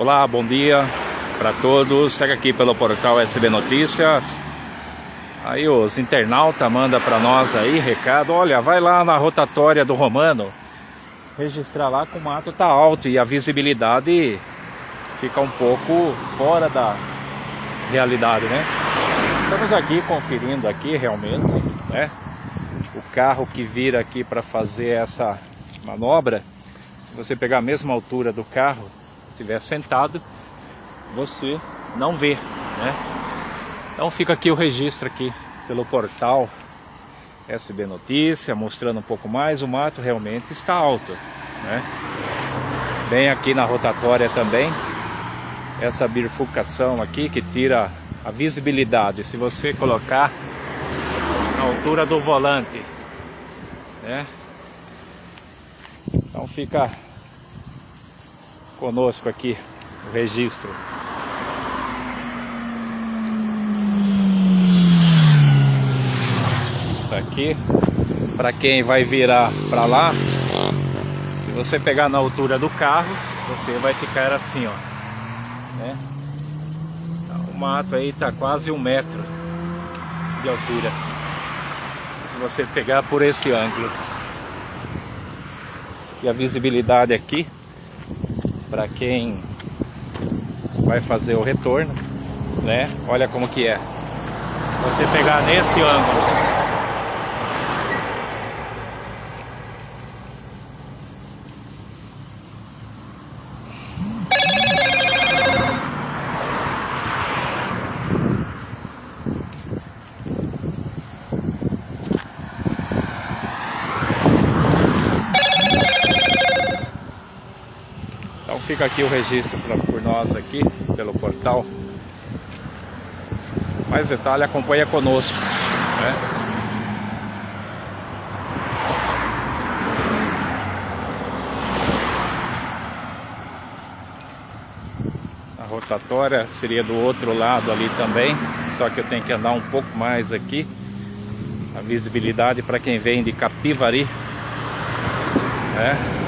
Olá, bom dia para todos. Segue aqui pelo portal SB Notícias. Aí os internautas mandam para nós aí recado. Olha, vai lá na rotatória do Romano. Registrar lá que o mato tá alto e a visibilidade fica um pouco fora da realidade, né? Estamos aqui conferindo aqui realmente, né? O carro que vira aqui para fazer essa manobra, se você pegar a mesma altura do carro, estiver sentado, você não vê, né? Então fica aqui o registro aqui pelo portal SB Notícia, mostrando um pouco mais, o mato realmente está alto, né? Bem aqui na rotatória também, essa bifurcação aqui que tira a visibilidade, se você colocar na altura do volante, né? Então fica conosco aqui o registro. Tá aqui para quem vai virar para lá, se você pegar na altura do carro, você vai ficar assim, ó, né? O mato aí tá quase um metro de altura. Se você pegar por esse ângulo. E a visibilidade aqui para quem vai fazer o retorno, né? Olha como que é. Se você pegar nesse ângulo fica aqui o registro pra, por nós aqui, pelo portal. Mais detalhe, acompanha conosco. Né? A rotatória seria do outro lado ali também, só que eu tenho que andar um pouco mais aqui. A visibilidade para quem vem de Capivari. Né?